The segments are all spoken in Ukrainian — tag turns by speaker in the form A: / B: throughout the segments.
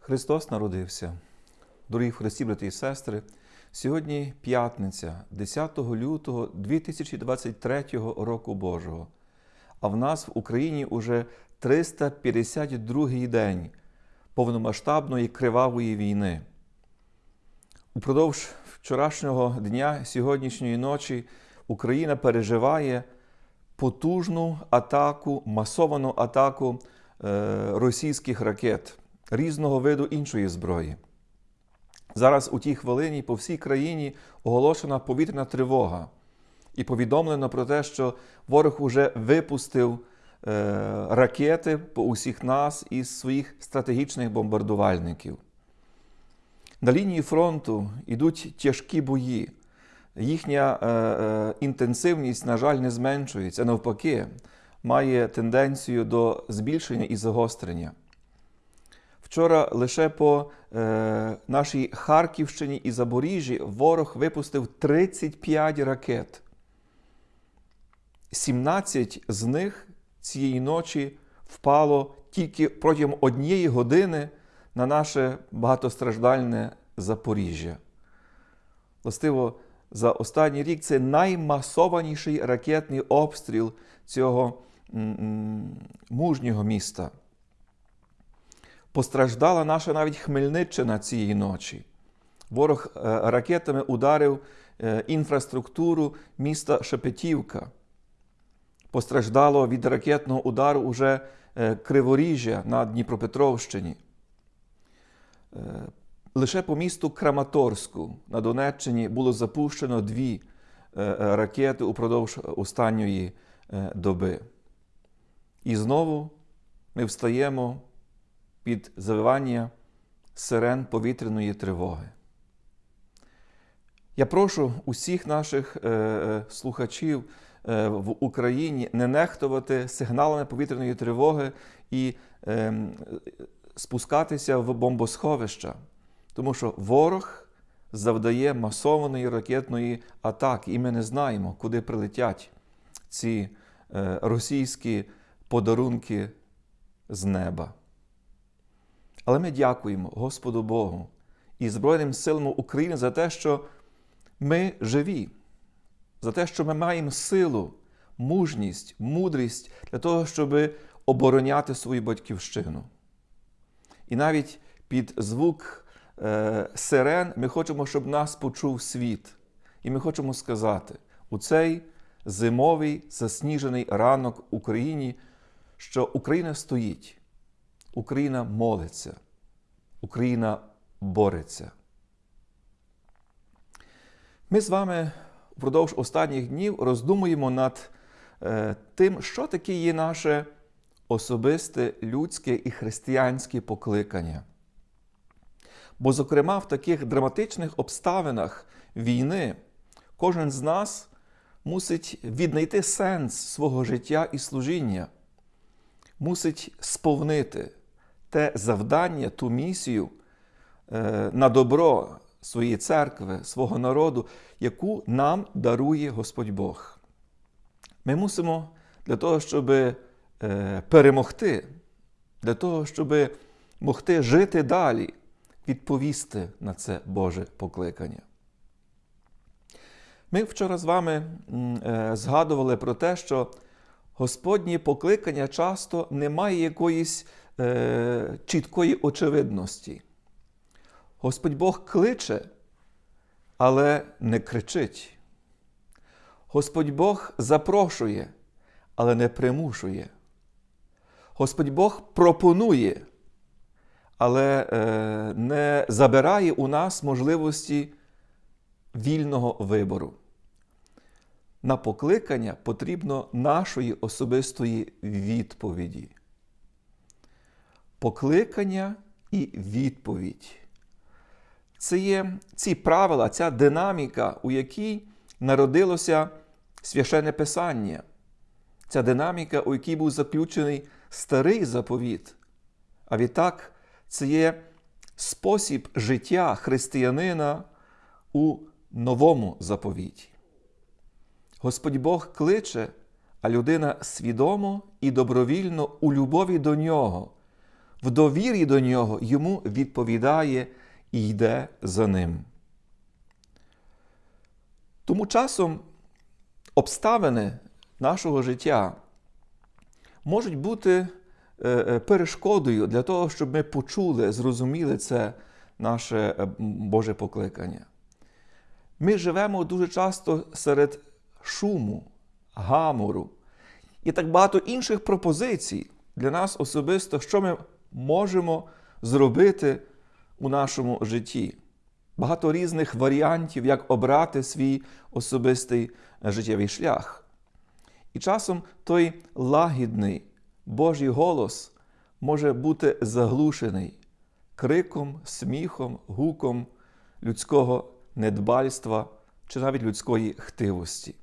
A: Христос народився. Дорогі в Христі, брати і сестри, сьогодні п'ятниця, 10 лютого 2023 року Божого. А в нас в Україні уже 352-й день повномасштабної кривавої війни. Упродовж вчорашнього дня, сьогоднішньої ночі, Україна переживає потужну атаку, масовану атаку е, російських ракет різного виду іншої зброї. Зараз у тій хвилині по всій країні оголошена повітряна тривога і повідомлено про те, що ворог уже випустив е, ракети по усіх нас із своїх стратегічних бомбардувальників. На лінії фронту йдуть тяжкі бої. Їхня е, е, інтенсивність, на жаль, не зменшується, навпаки, має тенденцію до збільшення і загострення. Вчора лише по е, нашій Харківщині і Запоріжжі ворог випустив 35 ракет. 17 з них цієї ночі впало тільки протягом однієї години на наше багатостраждальне Запоріжжя. Властиво, за останній рік це наймасованіший ракетний обстріл цього мужнього міста. Постраждала наша навіть Хмельниччина цієї ночі. Ворог е, ракетами ударив е, інфраструктуру міста Шепетівка. Постраждало від ракетного удару уже е, Криворіжжя на Дніпропетровщині. Лише по місту Краматорську на Донеччині було запущено дві ракети упродовж останньої доби. І знову ми встаємо під завивання сирен повітряної тривоги. Я прошу усіх наших е, е, слухачів е, в Україні не нехтувати сигналами повітряної тривоги і спускатися в бомбосховища, тому що ворог завдає масованої ракетної атаки, і ми не знаємо, куди прилетять ці російські подарунки з неба. Але ми дякуємо Господу Богу і Збройним силам України за те, що ми живі, за те, що ми маємо силу, мужність, мудрість для того, щоб обороняти свою батьківщину. І навіть під звук е, сирен ми хочемо, щоб нас почув світ. І ми хочемо сказати у цей зимовий засніжений ранок Україні, що Україна стоїть. Україна молиться, Україна бореться. Ми з вами впродовж останніх днів роздумуємо над е, тим, що таке є наше особисте людське і християнське покликання. Бо, зокрема, в таких драматичних обставинах війни кожен з нас мусить віднайти сенс свого життя і служіння, мусить сповнити те завдання, ту місію е, на добро своєї церкви, свого народу, яку нам дарує Господь Бог. Ми мусимо для того, щоб е, перемогти, для того, щоб могти жити далі, відповісти на це Боже покликання. Ми вчора з вами е, згадували про те, що Господнє покликання часто не має якоїсь е, чіткої очевидності. Господь Бог кличе, але не кричить. Господь Бог запрошує, але не примушує. Господь Бог пропонує, але е, не забирає у нас можливості вільного вибору. На покликання потрібно нашої особистої відповіді покликання і відповідь. Це є ці правила, ця динаміка, у якій народилося священне Писання, ця динаміка, у якій був заключений старий заповіт. А відтак, це є спосіб життя християнина у новому заповіті. Господь Бог кличе, а людина свідомо і добровільно у любові до нього в довірі до нього йому відповідає і йде за ним. Тому часом обставини нашого життя можуть бути е, е, перешкодою для того, щоб ми почули, зрозуміли це наше е, Боже покликання. Ми живемо дуже часто серед шуму, гамору і так багато інших пропозицій для нас особисто, що ми можемо зробити у нашому житті. Багато різних варіантів, як обрати свій особистий життєвий шлях. І часом той лагідний Божий голос може бути заглушений криком, сміхом, гуком людського недбальства чи навіть людської хтивості.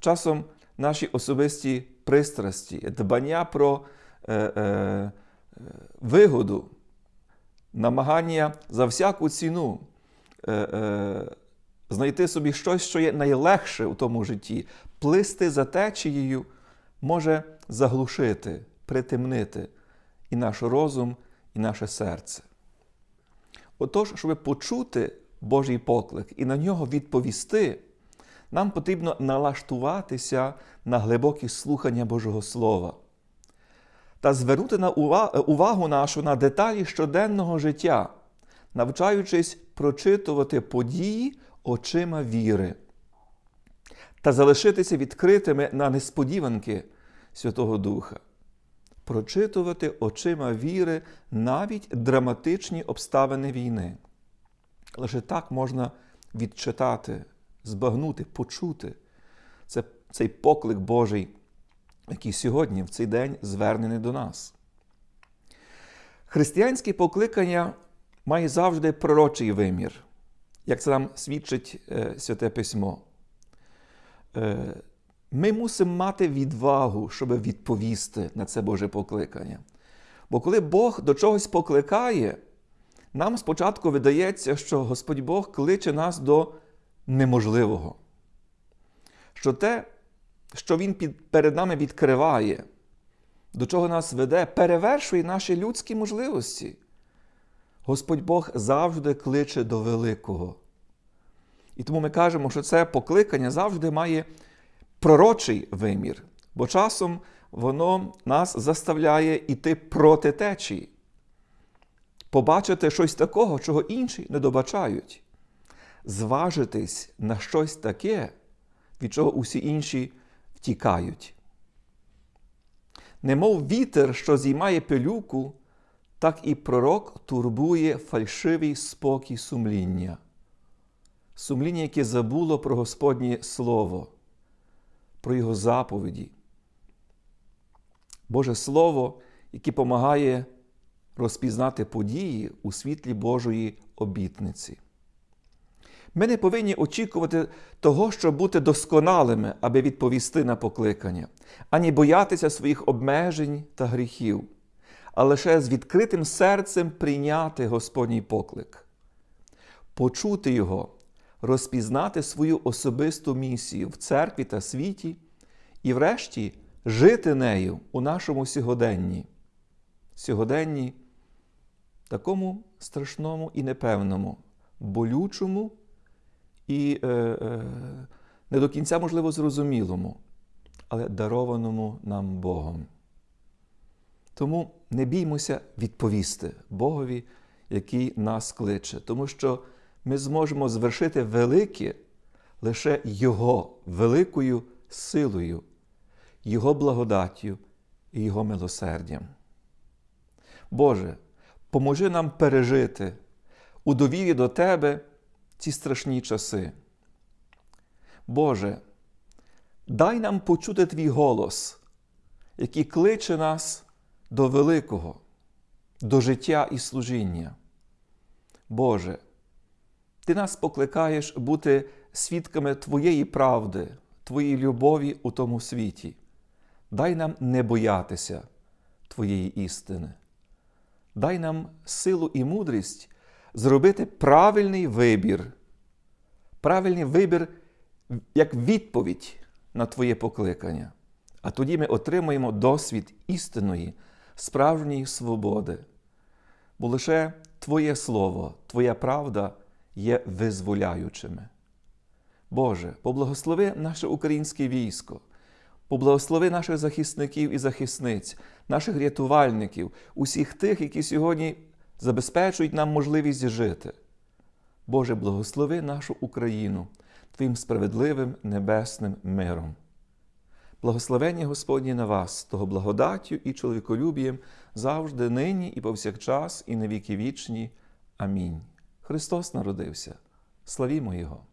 A: Часом наші особисті пристрасті, дбання про е, е, вигоду, намагання за всяку ціну е, е, знайти собі щось, що є найлегше у тому житті, плисти за течією може заглушити, притемнити і наш розум, і наше серце. Отож, щоб почути Божий поклик і на нього відповісти, нам потрібно налаштуватися на глибокі слухання Божого Слова та звернути на увагу нашу на деталі щоденного життя, навчаючись прочитувати події очима віри та залишитися відкритими на несподіванки Святого Духа, прочитувати очима віри навіть драматичні обставини війни. Лише так можна відчитати, збагнути, почути це, цей поклик Божий, який сьогодні, в цей день, звернений до нас. Християнське покликання має завжди пророчий вимір, як це нам свідчить е, Святе Письмо. Е, ми мусимо мати відвагу, щоб відповісти на це Боже покликання. Бо коли Бог до чогось покликає, нам спочатку видається, що Господь Бог кличе нас до неможливого. Що те, що Він під, перед нами відкриває, до чого нас веде, перевершує наші людські можливості. Господь Бог завжди кличе до великого. І тому ми кажемо, що це покликання завжди має пророчий вимір, бо часом воно нас заставляє йти проти течії, побачити щось такого, чого інші не добачають, зважитись на щось таке, від чого усі інші втікають. Немов вітер, що зіймає пилюку, так і пророк турбує фальшивий спокій сумління, сумління, яке забуло про Господнє Слово, про Його заповіді. Боже Слово, яке допомагає розпізнати події у світлі Божої обітниці. Ми не повинні очікувати того, щоб бути досконалими, аби відповісти на покликання, ані боятися своїх обмежень та гріхів, а лише з відкритим серцем прийняти Господній поклик, почути Його, розпізнати свою особисту місію в церкві та світі і, врешті, жити нею у нашому сьогоденні. Сьогоденні такому страшному і непевному, болючому і е, е, не до кінця, можливо, зрозумілому, але дарованому нам Богом. Тому не біймося відповісти Богові, який нас кличе, тому що ми зможемо звершити велике лише Його великою силою, Його благодаттю і Його милосердям. Боже, поможи нам пережити у довірі до Тебе ці страшні часи. Боже, дай нам почути Твій голос, який кличе нас до великого, до життя і служіння. Боже, Ти нас покликаєш бути свідками Твоєї правди, Твоєї любові у тому світі. Дай нам не боятися Твоєї істини. Дай нам силу і мудрість зробити правильний вибір, правильний вибір як відповідь на Твоє покликання. А тоді ми отримаємо досвід істинної, справжньої свободи. Бо лише Твоє Слово, Твоя правда є визволяючими. Боже, поблагослови наше українське військо, поблагослови наших захисників і захисниць, наших рятувальників, усіх тих, які сьогодні забезпечують нам можливість жити. Боже, благослови нашу Україну Твоїм справедливим небесним миром. Благословення Господні на вас, того благодаттю і чоловіколюбієм завжди, нині і повсякчас, і на віки вічні. Амінь. Христос народився. Славімо Його!